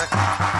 second.